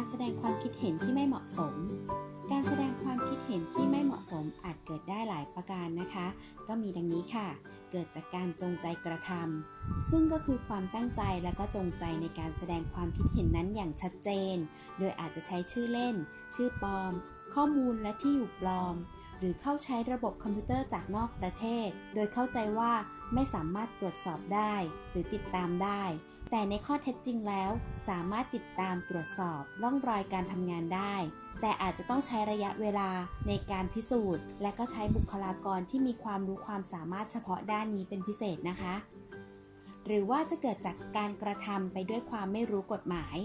การแสดงความคิดเห็นที่ไม่เหมาะสม การแสดงความคิดเห็นที่ไม่เหมาะสมอาจเกิดได้หลายประการนะคะ ก็มีดังนี้ค่ะ เกิดจากการจงใจกระทำซึ่งก็คือความตั้งใจและก็จงใจในการแสดงความคิดเห็นนั้นอย่างชัดเจน โดยอาจจะใช้ชื่อเล่น ชื่อปลอม ข้อมูลและที่อยู่ปลอม หรือเข้าใช้ระบบคอมพิวเตอร์จากนอกประเทศ โดยเข้าใจว่าไม่สามารถตรวจสอบได้ หรือติดตามได้ แต่ในข้อเท็จจริงแล้ว สามารถติดตามตรวจสอบร่องรอยการทำงานได้ แต่อาจจะต้องใช้ระยะเวลาในการพิสูจน์ และก็ใช้บุคลากรที่มีความรู้ความสามารถเฉพาะด้านนี้เป็นพิเศษนะคะ หรือว่าจะเกิดจากการกระทำไปด้วยความไม่รู้กฎหมาย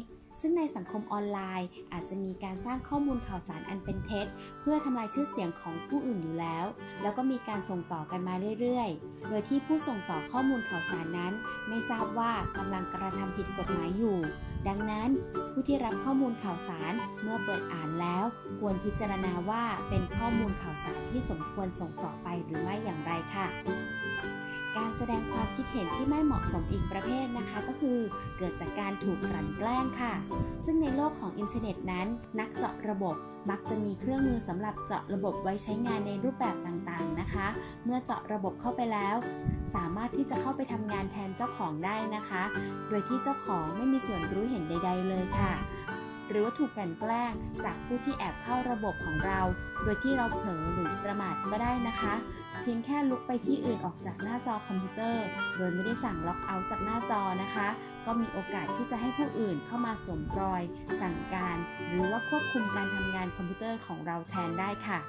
ซึ่งในสังคมออนไลน์ อาจจะมีการสร้างข้อมูลข่าวสารอันเป็นเท็จ เพื่อทำลายชื่อเสียงของผู้อื่นอยู่แล้ว แล้วก็มีการส่งต่อกันมาเรื่อยๆ โดยที่ผู้ส่งต่อข้อมูลข่าวสารนั้น ไม่ทราบว่ากำลังกระทำผิดกฎหมายอยู่ ดังนั้น ผู้ที่รับข้อมูลข่าวสารเมื่อเปิดอ่านแล้ว ควรพิจารณาว่าเป็นข้อมูลข่าวสารที่สมควรส่งต่อไปหรือไม่อย่างไรค่ะ แสดงความคิดเห็นที่ไม่เหมาะสมอีกประเภทนะคะ ก็คือเกิดจากการถูกกลั่นแกล้งค่ะ ซึ่งในโลกของอินเทอร์เน็ตนั้น นักเจาะระบบมักจะมีเครื่องมือสำหรับเจาะระบบไว้ใช้งานในรูปแบบต่างๆนะคะ เมื่อเจาะระบบเข้าไปแล้ว สามารถที่จะเข้าไปทำงานแทนเจ้าของได้นะคะ โดยที่เจ้าของไม่มีส่วนรู้เห็นใด ๆ เลยค่ะ หรือว่าถูกกลั่นแกล้งจากผู้ที่แอบเข้าระบบของเรา โดยที่เราเผลอหรือประมาทก็ได้นะคะ เพียงแค่ลุกไปที่อื่นออกจากหน้าจอคอมพิวเตอร์ โดยไม่ได้สั่งล็อกเอาท์จากหน้าจอนะคะ ก็มีโอกาสที่จะให้ผู้อื่นเข้ามาสวมรอย สั่งการ หรือว่าควบคุมการทำงานคอมพิวเตอร์ของเราแทนได้ค่ะ